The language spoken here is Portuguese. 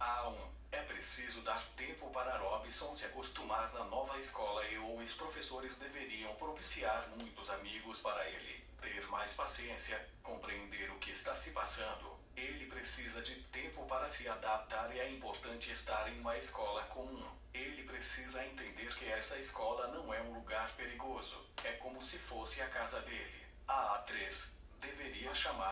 A1. É preciso dar tempo para Robson se acostumar na nova escola e os professores deveriam propiciar muitos amigos para ele. Ter mais paciência, compreender o que está se passando. Ele precisa de tempo para se adaptar e é importante estar em uma escola comum. Ele precisa entender que essa escola não é um lugar perigoso. É como se fosse a casa dele. A A3 deveria chamar